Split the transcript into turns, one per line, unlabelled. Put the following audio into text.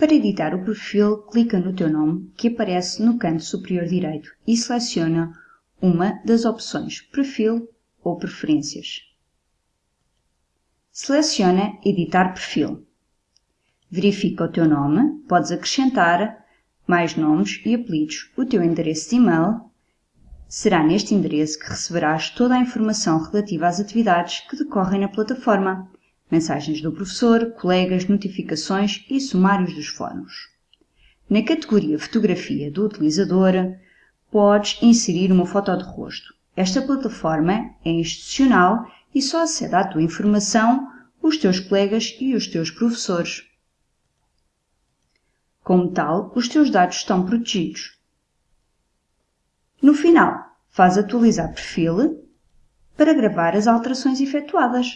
Para editar o perfil, clica no teu nome, que aparece no canto superior direito, e seleciona uma das opções Perfil ou Preferências. Seleciona Editar perfil. Verifica o teu nome, podes acrescentar mais nomes e apelidos, o teu endereço de e-mail. Será neste endereço que receberás toda a informação relativa às atividades que decorrem na plataforma, mensagens do professor, colegas, notificações e sumários dos fóruns. Na categoria Fotografia do utilizador, podes inserir uma foto de rosto. Esta plataforma é institucional e só acede à tua informação os teus colegas e os teus professores. Como tal, os teus dados estão protegidos. No final, faz atualizar perfil para gravar as alterações efetuadas.